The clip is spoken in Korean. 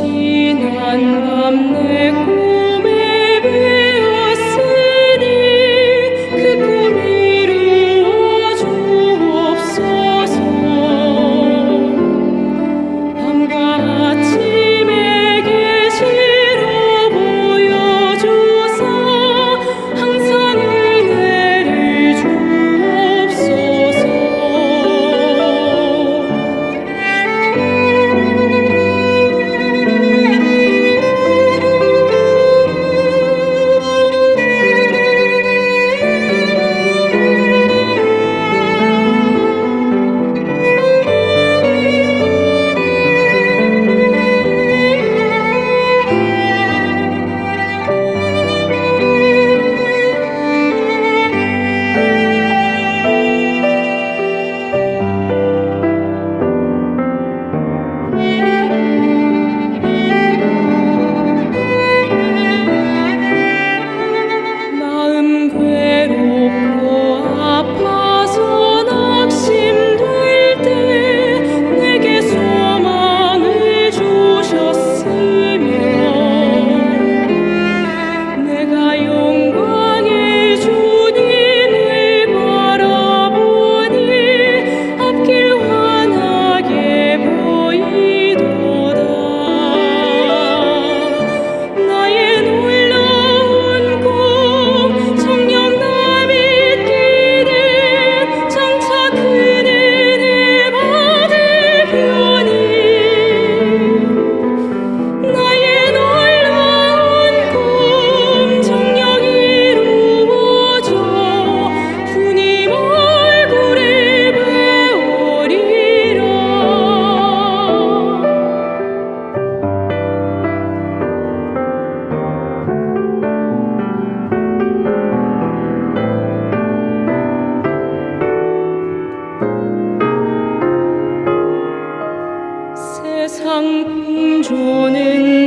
지난 밤 내 꿈 풍조는